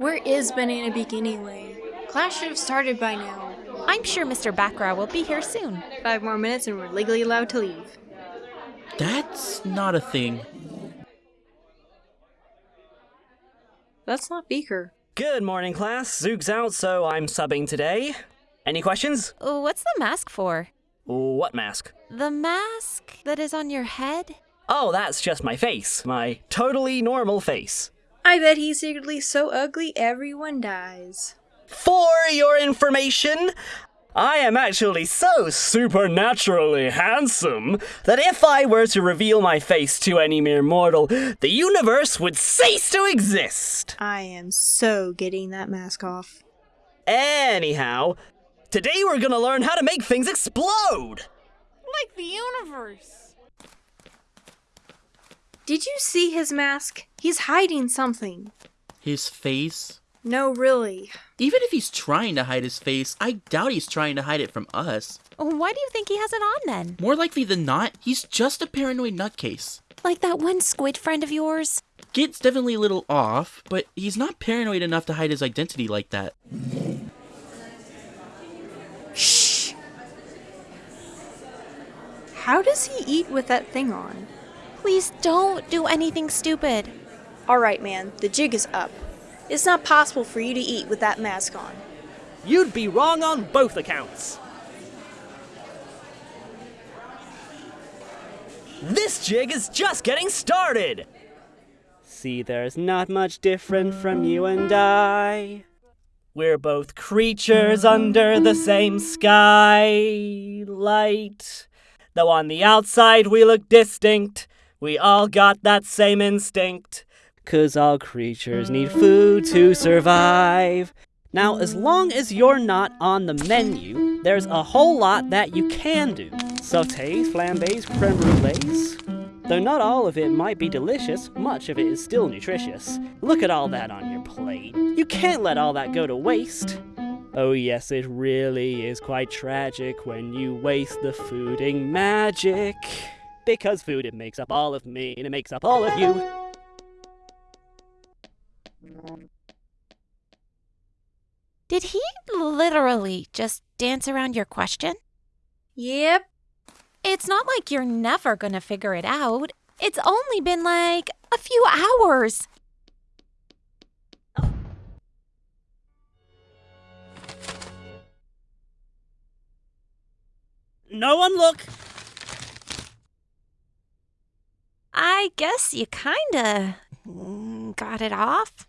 Where is Banana Beak anyway? Class should have started by now. I'm sure Mr. Baccarat will be here soon. Five more minutes and we're legally allowed to leave. That's not a thing. That's not Beaker. Good morning, class. Zook's out, so I'm subbing today. Any questions? Uh, What's the mask for? What mask? The mask that is on your head? Oh, that's just my face. My totally normal face. I bet he's secretly so ugly everyone dies. For your information, I am actually so supernaturally handsome that if I were to reveal my face to any mere mortal, the universe would cease to exist. I am so getting that mask off. Anyhow, today we're gonna learn how to make things explode. Like the universe. Did you see his mask? He's hiding something. His face? No, really. Even if he's trying to hide his face, I doubt he's trying to hide it from us. Why do you think he has it on then? More likely than not, he's just a paranoid nutcase. Like that one squid friend of yours? Git's definitely a little off, but he's not paranoid enough to hide his identity like that. Shh. How does he eat with that thing on? Please don't do anything stupid. Alright, man, the jig is up. It's not possible for you to eat with that mask on. You'd be wrong on both accounts. This jig is just getting started. See, there's not much different from you and I. We're both creatures under the same skylight. Though on the outside we look distinct, we all got that same instinct. Cause all creatures need food to survive. Now, as long as you're not on the menu, there's a whole lot that you can do. Sautés, flambés, creme brulees. Though not all of it might be delicious, much of it is still nutritious. Look at all that on your plate. You can't let all that go to waste. Oh yes, it really is quite tragic when you waste the fooding magic. Because food, it makes up all of me, and it makes up all of you. Did he literally just dance around your question? Yep. It's not like you're never gonna figure it out. It's only been like a few hours. No one look! I guess you kinda mm, got it off.